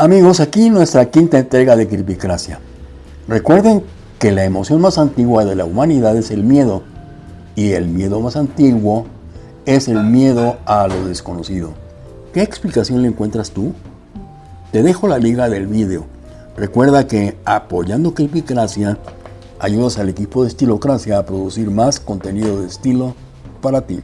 Amigos, aquí nuestra quinta entrega de Cripicracia. Recuerden que la emoción más antigua de la humanidad es el miedo y el miedo más antiguo es el miedo a lo desconocido. ¿Qué explicación le encuentras tú? Te dejo la liga del vídeo. Recuerda que apoyando Cripicracia ayudas al equipo de Estilocracia a producir más contenido de estilo para ti.